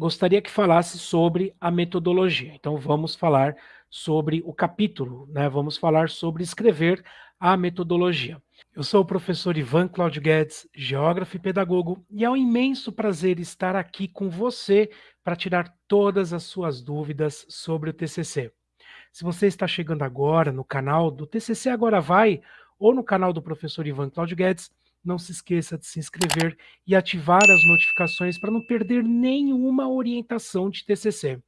gostaria que falasse sobre a metodologia. Então vamos falar sobre o capítulo, né? Vamos falar sobre escrever a metodologia. Eu sou o professor Ivan Claudio Guedes, geógrafo e pedagogo, e é um imenso prazer estar aqui com você para tirar todas as suas dúvidas sobre o TCC. Se você está chegando agora no canal do TCC Agora Vai, ou no canal do professor Ivan Claudio Guedes, não se esqueça de se inscrever e ativar as notificações para não perder nenhuma orientação de TCC.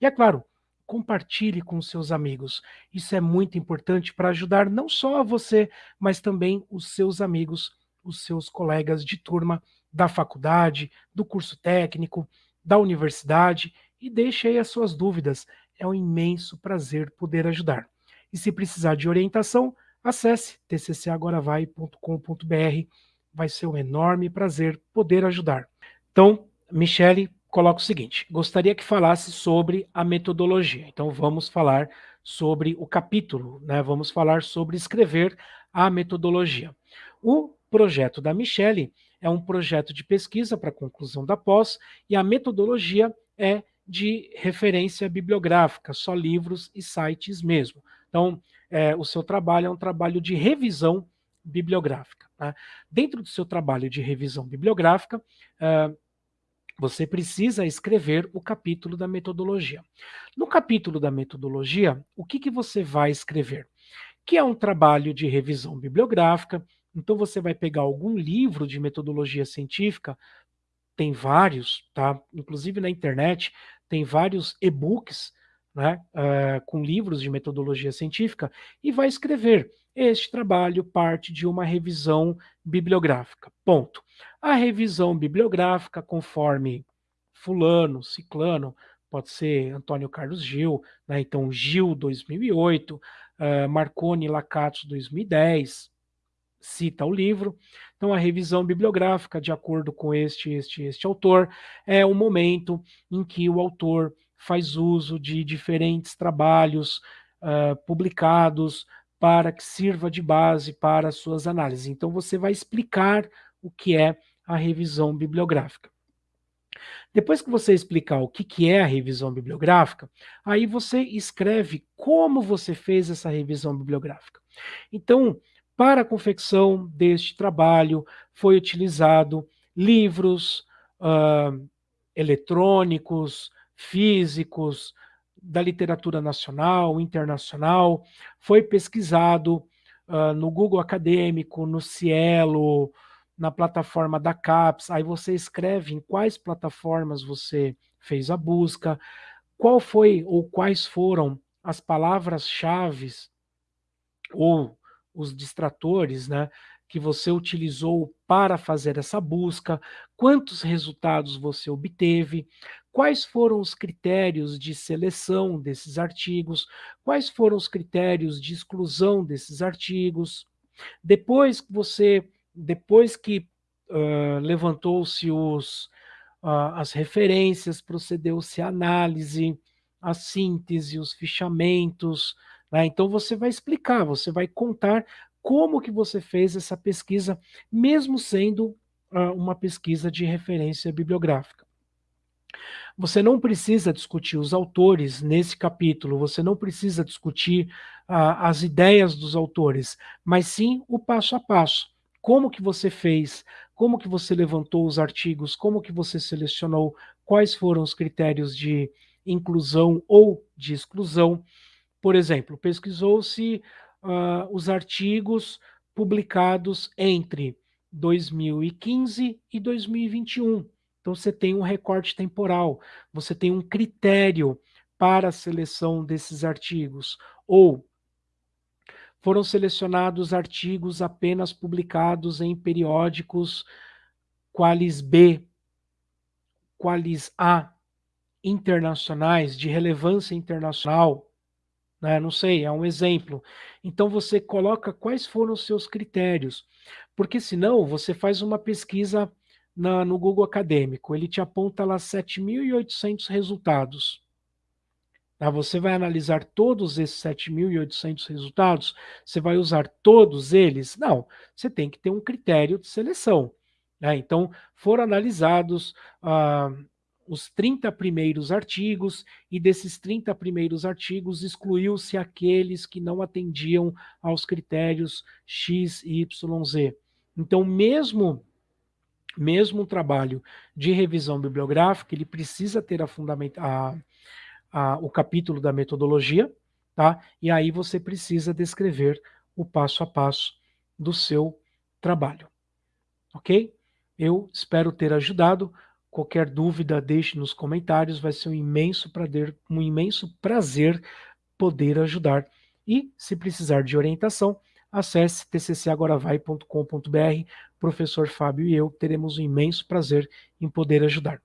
E é claro, compartilhe com seus amigos. Isso é muito importante para ajudar não só a você, mas também os seus amigos, os seus colegas de turma da faculdade, do curso técnico, da universidade e deixe aí as suas dúvidas. É um imenso prazer poder ajudar. E se precisar de orientação, Acesse tccagoravai.com.br, vai ser um enorme prazer poder ajudar. Então, Michele, coloca o seguinte, gostaria que falasse sobre a metodologia. Então vamos falar sobre o capítulo, né? vamos falar sobre escrever a metodologia. O projeto da Michele é um projeto de pesquisa para conclusão da pós e a metodologia é de referência bibliográfica, só livros e sites mesmo. Então, é, o seu trabalho é um trabalho de revisão bibliográfica. Tá? Dentro do seu trabalho de revisão bibliográfica, é, você precisa escrever o capítulo da metodologia. No capítulo da metodologia, o que, que você vai escrever? Que é um trabalho de revisão bibliográfica, então você vai pegar algum livro de metodologia científica, tem vários, tá? Inclusive na internet, tem vários e-books né, uh, com livros de metodologia científica, e vai escrever este trabalho parte de uma revisão bibliográfica. Ponto. A revisão bibliográfica, conforme fulano, ciclano, pode ser Antônio Carlos Gil, né, então Gil 2008, uh, Marconi Lacatos 2010, cita o livro. Então, a revisão bibliográfica, de acordo com este, este, este autor, é o momento em que o autor faz uso de diferentes trabalhos uh, publicados para que sirva de base para as suas análises. Então, você vai explicar o que é a revisão bibliográfica. Depois que você explicar o que, que é a revisão bibliográfica, aí você escreve como você fez essa revisão bibliográfica. Então, para a confecção deste trabalho, foi utilizado livros uh, eletrônicos, físicos, da literatura nacional, internacional, foi pesquisado uh, no Google Acadêmico, no Cielo, na plataforma da CAPES, aí você escreve em quais plataformas você fez a busca, qual foi ou quais foram as palavras-chave ou os distratores, né, que você utilizou para fazer essa busca, quantos resultados você obteve, quais foram os critérios de seleção desses artigos, quais foram os critérios de exclusão desses artigos. Depois que você, depois que uh, levantou-se os as referências, procedeu-se a análise, a síntese, os fichamentos, né? então você vai explicar, você vai contar como que você fez essa pesquisa, mesmo sendo uh, uma pesquisa de referência bibliográfica. Você não precisa discutir os autores nesse capítulo, você não precisa discutir uh, as ideias dos autores, mas sim o passo a passo. Como que você fez, como que você levantou os artigos, como que você selecionou, quais foram os critérios de inclusão ou de exclusão. Por exemplo, pesquisou-se uh, os artigos publicados entre 2015 e 2021. Então você tem um recorte temporal, você tem um critério para a seleção desses artigos, ou foram selecionados artigos apenas publicados em periódicos qualis B, qualis A, internacionais, de relevância internacional, né? não sei, é um exemplo. Então você coloca quais foram os seus critérios, porque senão você faz uma pesquisa na, no Google Acadêmico, ele te aponta lá 7.800 resultados. Tá? Você vai analisar todos esses 7.800 resultados? Você vai usar todos eles? Não, você tem que ter um critério de seleção. Né? Então, foram analisados ah, os 30 primeiros artigos, e desses 30 primeiros artigos excluiu-se aqueles que não atendiam aos critérios X, Y, Z. Então, mesmo mesmo um trabalho de revisão bibliográfica, ele precisa ter a fundamenta a, a, o capítulo da metodologia, tá? E aí você precisa descrever o passo a passo do seu trabalho. Ok? Eu espero ter ajudado. Qualquer dúvida, deixe nos comentários. Vai ser um imenso prazer, um imenso prazer poder ajudar. E, se precisar de orientação, acesse tccagoravai.com.br. Professor Fábio e eu teremos um imenso prazer em poder ajudar.